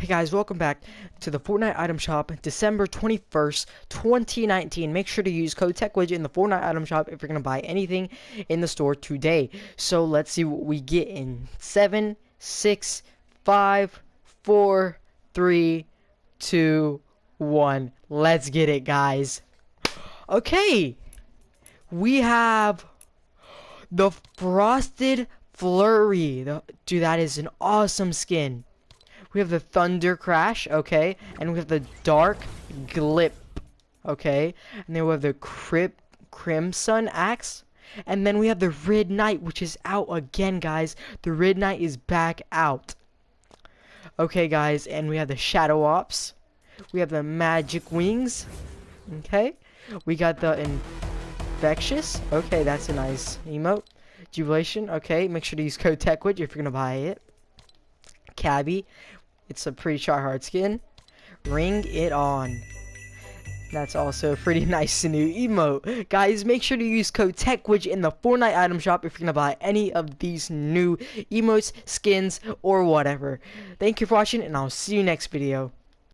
Hey guys, welcome back to the Fortnite item shop, December 21st, 2019. Make sure to use code TechWidget in the Fortnite item shop if you're going to buy anything in the store today. So let's see what we get in 7, 6, 5, 4, 3, 2, 1. Let's get it, guys. Okay, we have the Frosted Flurry. Dude, that is an awesome skin. We have the Thunder Crash, okay? And we have the Dark Glip, okay? And then we have the Crip Crimson Axe. And then we have the Red Knight, which is out again, guys. The Red Knight is back out. Okay, guys, and we have the Shadow Ops. We have the Magic Wings, okay? We got the Infectious. Okay, that's a nice emote. Jubilation, okay. Make sure to use code TechWidget if you're to buy it. Cabbie. It's a pretty try hard skin. Ring it on. That's also a pretty nice new emote. Guys, make sure to use code TechWidget in the Fortnite item shop if you're going to buy any of these new emotes, skins, or whatever. Thank you for watching, and I'll see you next video.